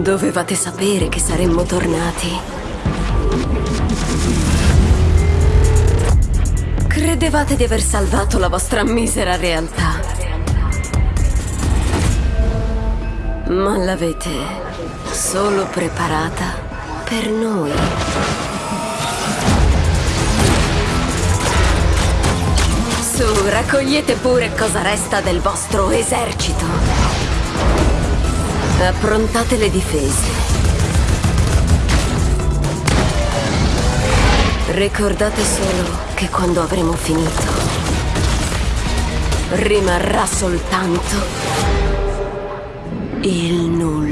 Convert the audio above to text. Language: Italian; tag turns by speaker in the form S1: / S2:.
S1: Dovevate sapere che saremmo tornati. Credevate di aver salvato la vostra misera realtà. Ma l'avete solo preparata per noi. Su, raccogliete pure cosa resta del vostro esercito. Approntate le difese. Ricordate solo che quando avremo finito rimarrà soltanto il nulla.